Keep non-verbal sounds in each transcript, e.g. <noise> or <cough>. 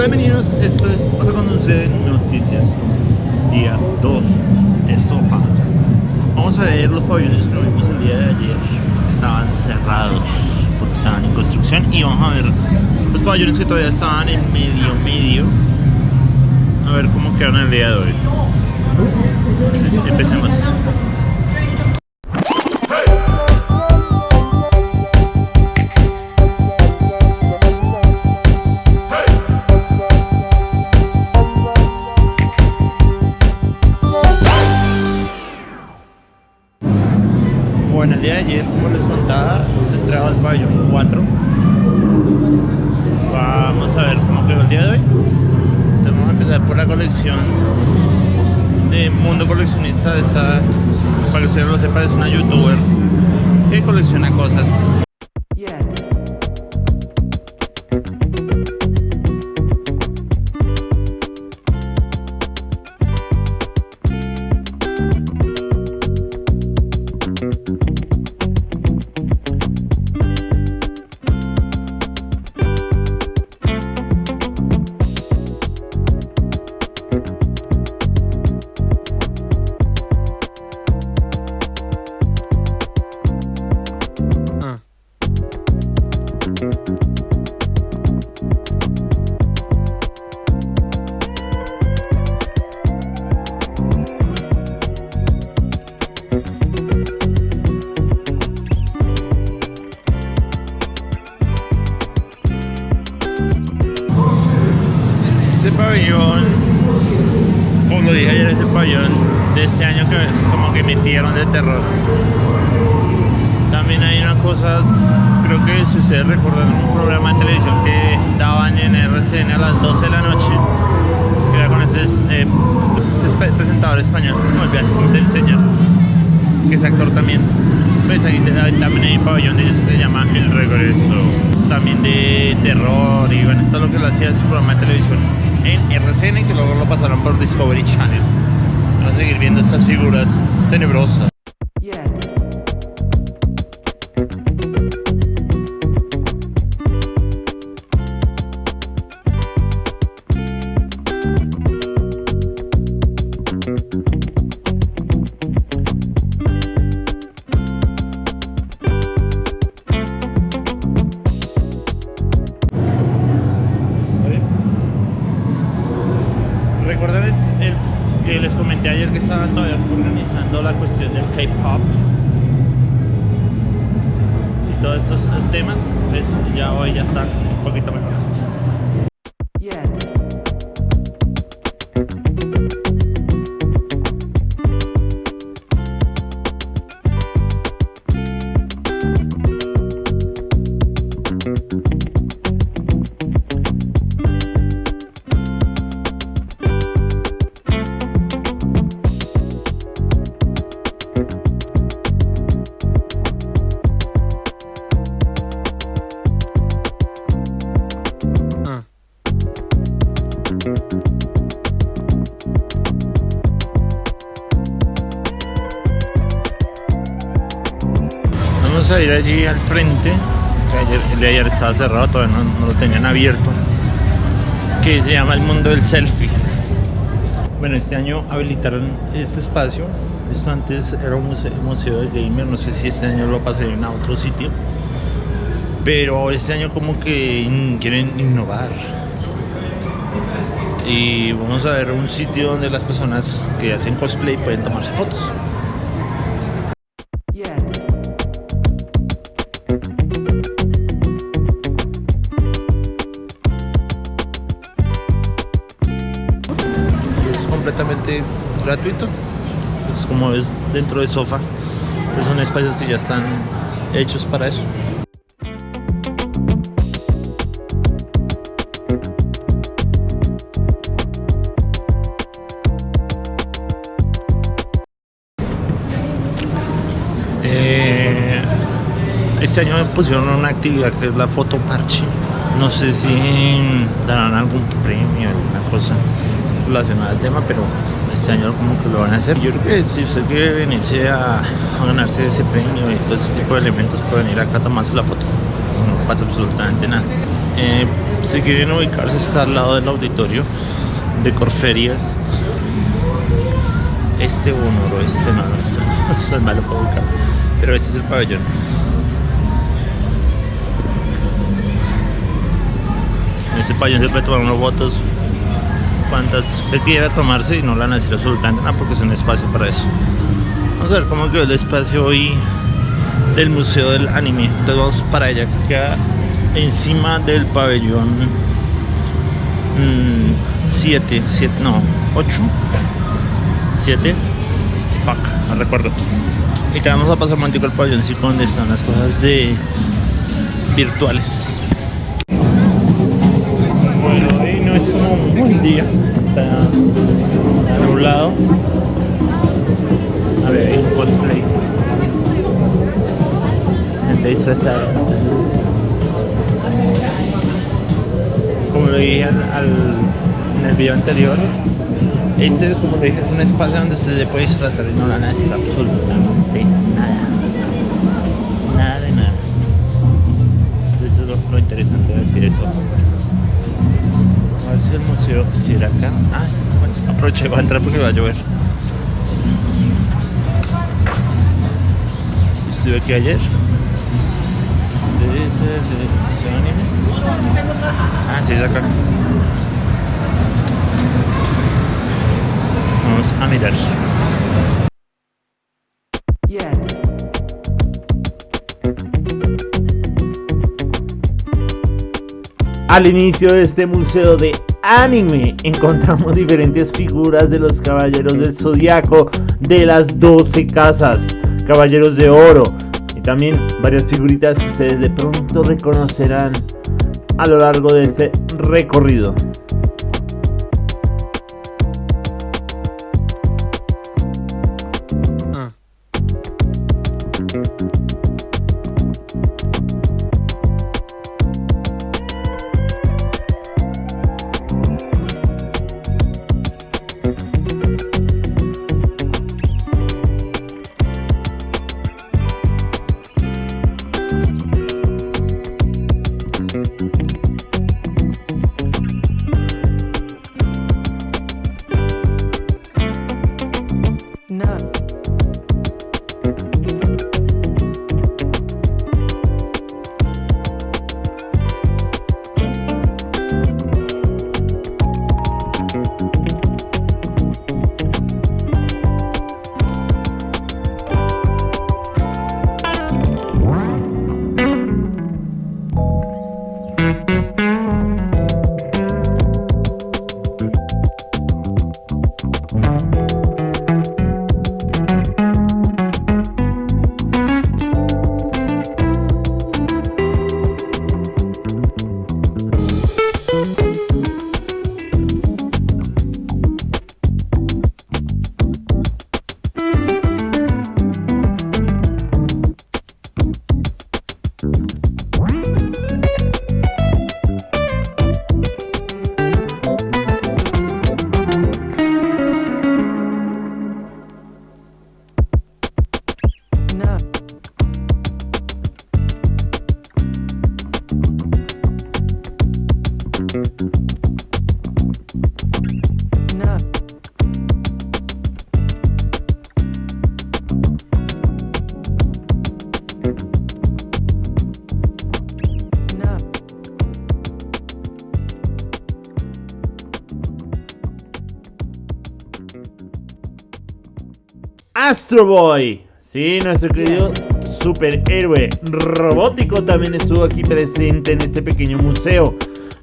Hola, bienvenidos. Esto es Pasa cuando sucede Noticias día 2 de Sofa. Vamos a ver los pabellones que vimos el día de ayer. Estaban cerrados porque estaban en construcción. Y vamos a ver los pabellones que todavía estaban en medio, medio. A ver cómo quedaron el día de hoy. Entonces, empecemos. Contaba, entraba al pabellón 4. Vamos a ver cómo quedó el día de hoy. Entonces vamos a empezar por la colección de Mundo Coleccionista. Esta, para que ustedes lo sepan, es una youtuber que colecciona cosas. Metieron de terror. También hay una cosa, creo que si ustedes recuerdan un programa de televisión que daban en RCN a las 12 de la noche, que era con este, eh, este presentador español, no del señor, que es actor también. Pues ahí también hay un pabellón de ellos que se llama El Regreso, también de terror y bueno, todo lo que lo hacía en su programa de televisión en RCN, que luego lo pasaron por Discovery Channel. Vamos a seguir viendo estas figuras tenebrosa. Allí al frente, que ayer, el de ayer estaba cerrado, todavía no, lo tenían abierto, que se llama el mundo del selfie. Bueno, este año habilitaron este espacio. Esto antes era un museo, de gamer, no sé si este año lo pasarían a otro sitio. Pero este año como que quieren innovar. Y vamos a ver un sitio donde las personas que hacen cosplay pueden tomarse fotos. Gratuito. Es como es dentro de sofá. Entonces son espacios que ya están hechos para eso. Eh, este año me pusieron una actividad que es la foto parche. No sé si darán algún premio, alguna cosa relacionada al tema, pero este año como que lo van a hacer. Yo creo que si usted quiere venirse a, ganarse ese premio y todo este tipo de elementos, puede venir acá a tomarse la foto. No pasa absolutamente nada. Eh, si quieren ubicarse está al lado del auditorio de Corferias. Este uno, este no, no, eso, eso es malo para ubicar. Pero este es el pabellón. En este pabellón se puede tomar unas fotos cuantas usted quiera tomarse y no la van absolutamente nada porque es un espacio para eso. Vamos a ver cómo quedó el espacio hoy del Museo del Anime. Entonces vamos para allá que queda encima del pabellón 7, 7, no, 8, 7, fuck, no recuerdo. Y te vamos a pasar un momentico al pabelloncito donde están las cosas de virtuales. Es un buen día, está, está nublado. A ver, un cosplay. Gente disfrazada. Como lo dije al, en el video anterior, este, como lo dije, es un espacio donde usted se puede disfrazar y no van a absolutamente nada. Nada de nada. Eso es lo, lo interesante de decir eso. Museo si era acá. Ah, bueno, aproveché, voy a entrar porque va a llover. Estuve aquí ayer. Anime. Ah, sí, es acá. Vamos a mirar. Al inicio de este museo de anime encontramos diferentes figuras de los caballeros del zodiaco de las 12 casas, caballeros de oro y también varias figuritas que ustedes de pronto reconocerán a lo largo de este recorrido. Astro Boy. Sí, nuestro querido superhéroe robótico también estuvo aquí presente en este pequeño museo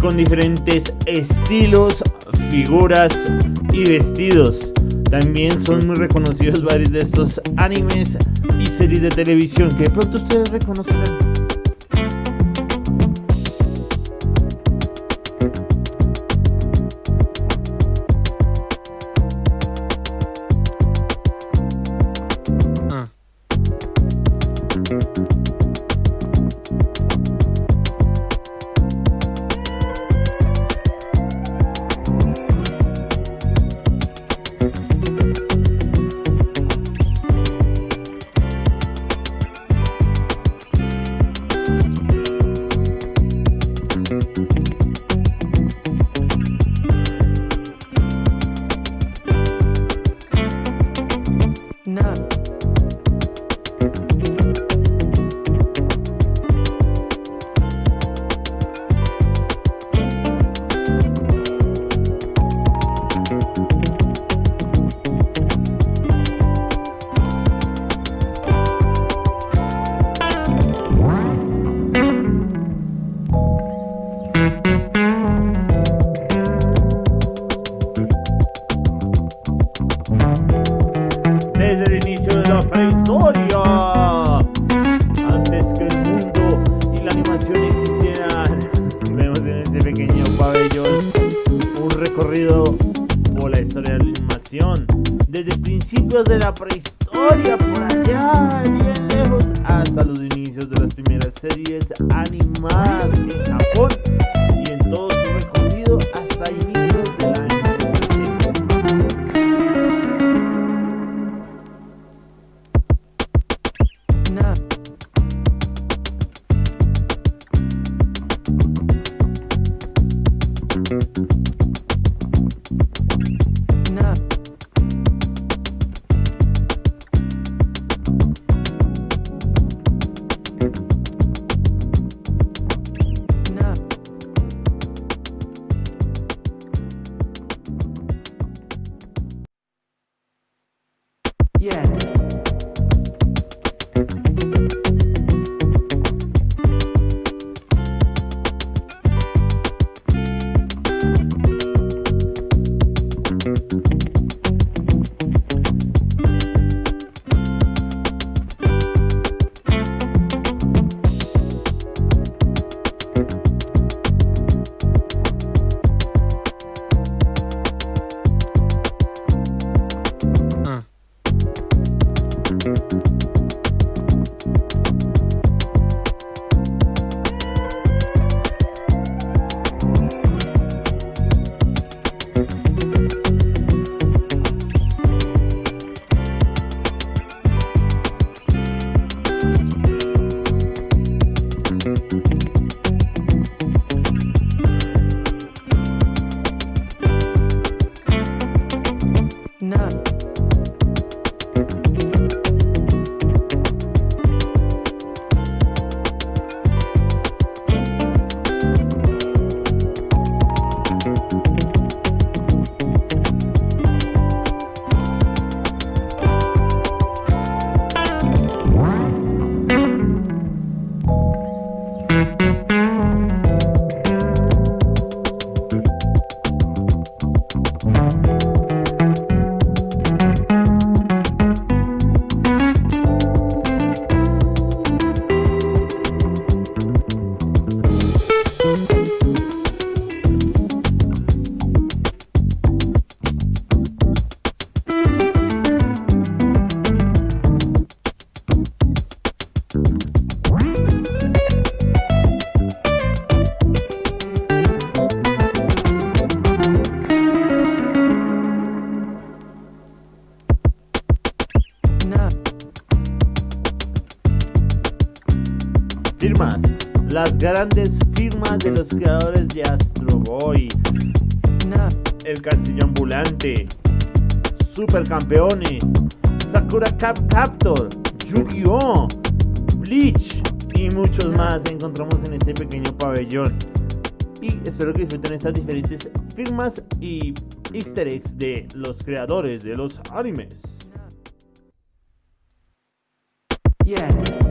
con diferentes estilos, figuras y vestidos. También son muy reconocidos varios de estos animes y series de televisión que de pronto ustedes reconocerán. Principios de la prehistoria, por allá, bien lejos, hasta los inicios de las primeras series animadas grandes firmas de los creadores de Astro Boy, no, El Castillo Ambulante, Supercampeones, Sakura Cap Captor, Yu-Gi-Oh!, Bleach. Y muchos más. Encontramos en este pequeño pabellón. Y espero que disfruten estas diferentes firmas y easter eggs de los creadores de los animes. yeah.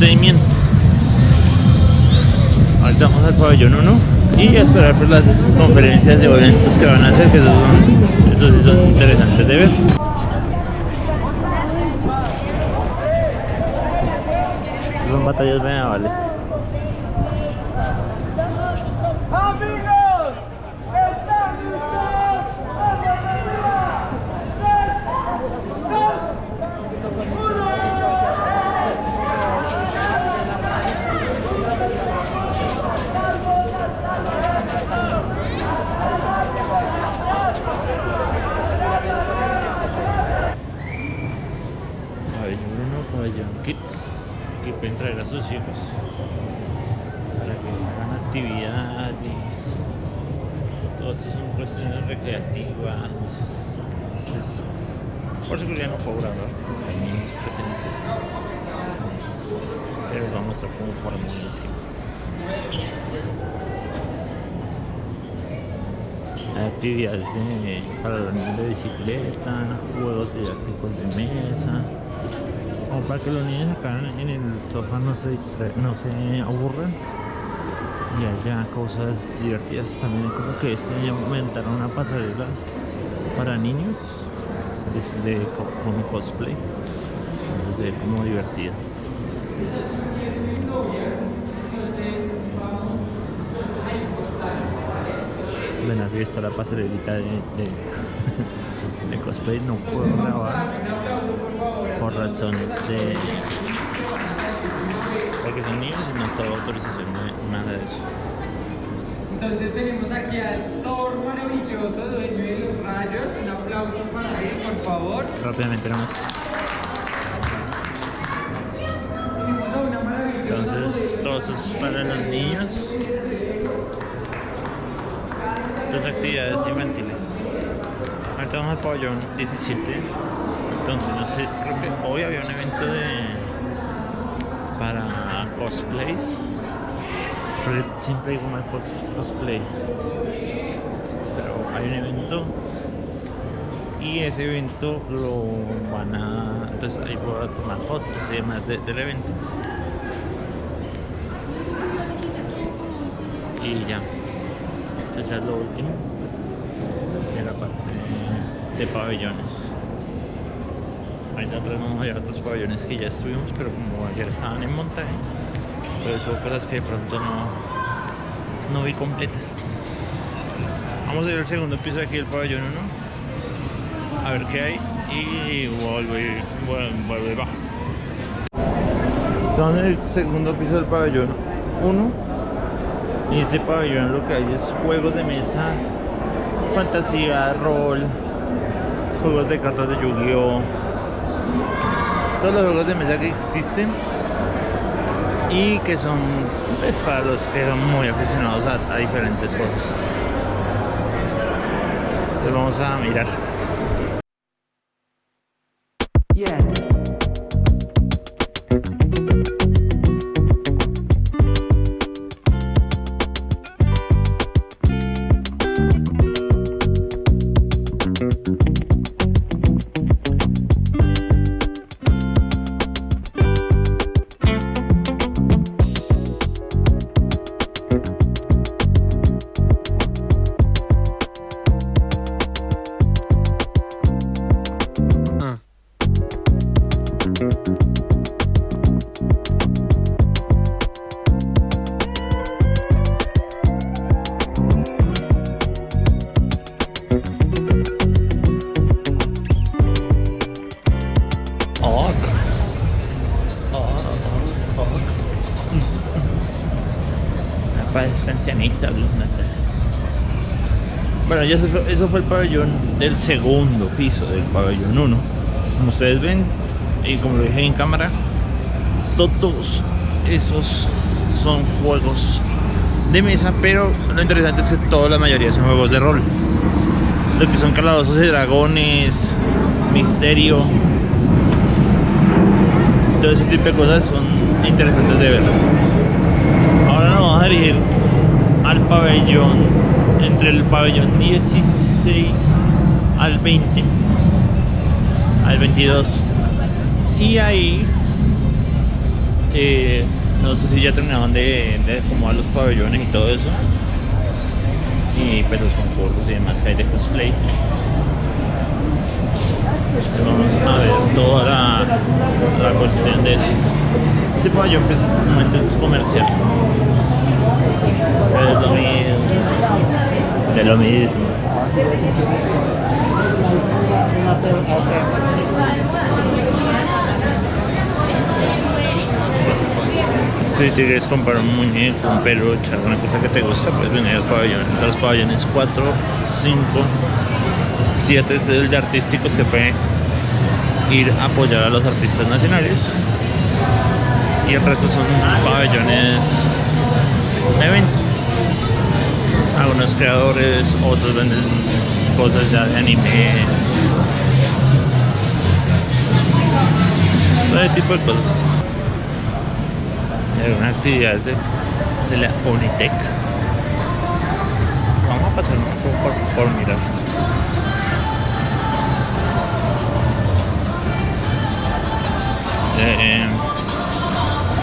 entretenimiento. Ahorita vamos al pabellón 1 y a esperar por las conferencias de eventos que van a hacer, que esos, son, interesantes de ver. Son batallas medievales. Amigos, están listos. Tres, dos, Pabellón 1, pabellón kids, que pueden para que hagan actividades. Todo esto son cuestiones recreativas. Entonces, por seguridad no puedo grabar, niños presentes. Pero vamos a como por muy actividades de- para los niños de bicicleta, juegos didácticos de mesa, para que los niños acá en el sofá no se distra- no se aburran y haya cosas divertidas. También como que este año inventaron una pasarela para niños de, de cosplay. Entonces se ve como divertido. Ven aquí está la pasarelita de, de, <laughs> de cosplay. No puedo grabar por razones de. Porque son niños y no tengo autorización de nada de eso. Entonces tenemos aquí al Thor maravilloso, dueño de los rayos. Un aplauso para él, por favor. Rápidamente nomás. Entonces, todo eso es para los niños. Dos actividades infantiles. Ahorita vamos al pabellón 17, donde no sé, hoy había un evento de para cosplays. Porque siempre digo mal cos- cosplay. Pero hay un evento y ese evento lo van a entonces ahí voy a tomar fotos y demás de- del evento y ya eso ya es lo último de la parte de pabellones ahorita atrás vamos a a otros pabellones que ya estuvimos pero como ayer estaban en montaje pues son cosas que de pronto no no vi completas vamos a ir al segundo piso aquí del pabellón 1 a ver qué hay y vuelve, vuelve bajo. Estamos en el segundo piso del pabellón 1 y ese pabellón lo que hay es juegos de mesa, fantasía, rol, juegos de cartas de Yu-Gi-Oh! Todos los juegos de mesa que existen y que son pues, para los que son muy aficionados a, diferentes juegos. Entonces vamos a mirar. Yeah. Eso fue, eso fue el pabellón del segundo piso del pabellón 1. Como ustedes ven, y como lo dije en cámara, todos esos son juegos de mesa, pero lo interesante es que toda la mayoría son juegos de rol. Lo que son calabozos y dragones, misterio, todo ese tipo de cosas son interesantes de ver. Ahora nos vamos a dirigir al pabellón, entre el pabellón 16 al 20, al 22. Y ahí, eh, no sé si ya terminaban de, de acomodar los pabellones y todo eso. Y pues los concursos y demás que hay de cosplay. Vamos a ver toda la, la cuestión de eso. Ese pabellón pues momento es comercial. Pero es lo mismo. De lo mismo. Si quieres comprar un muñeco, un peluche, alguna cosa que te gusta, puedes venir al pabellón. Entre los pabellones 4, 5, 7 es el de artísticos que puede ir a apoyar a los artistas nacionales. Y el resto son pabellones de evento. Algunos creadores, otros venden cosas ya de animes. Todo tipo de cosas. Algunas actividades de, de la Unitec. Vamos a pasar más por, por, por mirar. Eh,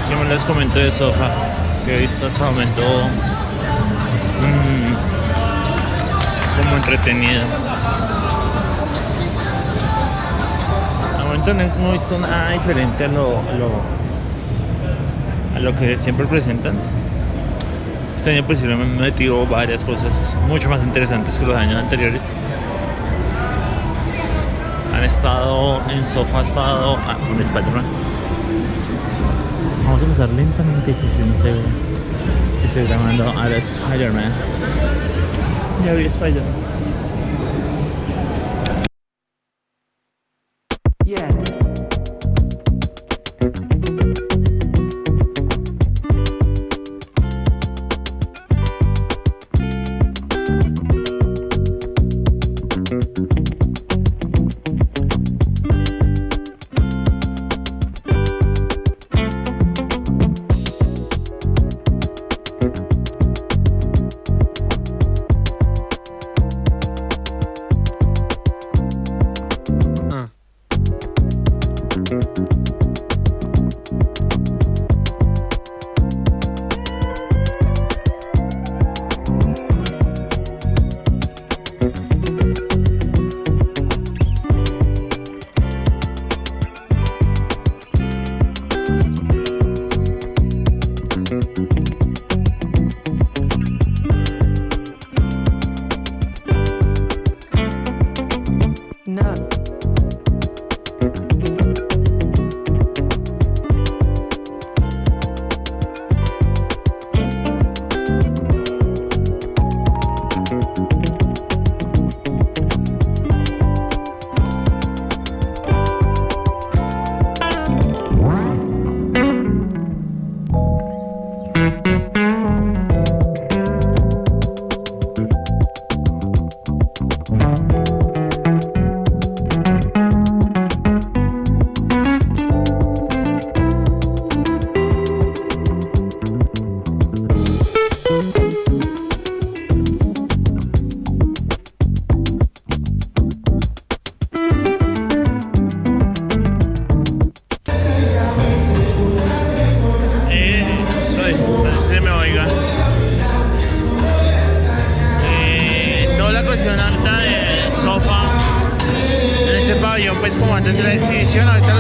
¿Qué más les comento de Sofa? Que he visto hasta el momento como entretenido. Momento no he visto nada diferente a lo, a lo, que siempre presentan. Este año pues sí me han metido varias cosas mucho más interesantes que los años anteriores. Han estado en Sofa, ha estado ah, con Spider-Man. Vamos a pasar lentamente que si no se. Estoy grabando a Spider-Man. Ya vi Spider-Man. Yeah.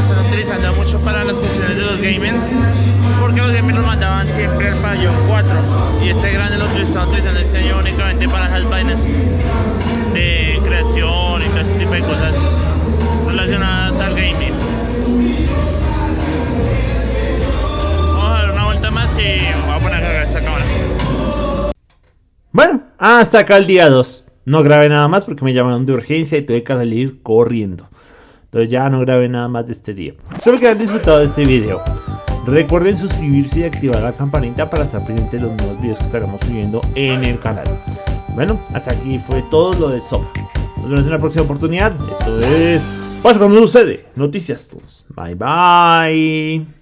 Están utilizando mucho para las cuestiones de los gamers, porque los gamers los mandaban siempre al pabellón 4 y este grande lo están utilizando este año únicamente para las vainas de creación y todo ese tipo de cosas relacionadas al gaming. Vamos a dar una vuelta más y voy a poner a cargar esta cámara. Bueno, hasta acá el día 2. No grabé nada más porque me llamaron de urgencia y tuve que salir corriendo. Entonces ya no grabé nada más de este día. Espero que hayan disfrutado de este video. Recuerden suscribirse y activar la campanita para estar pendiente de los nuevos videos que estaremos subiendo en el canal. Bueno, hasta aquí fue todo lo de Sofa. Nos vemos en la próxima oportunidad. Esto es... Pasa cuando sucede. Noticias Tours. Bye bye.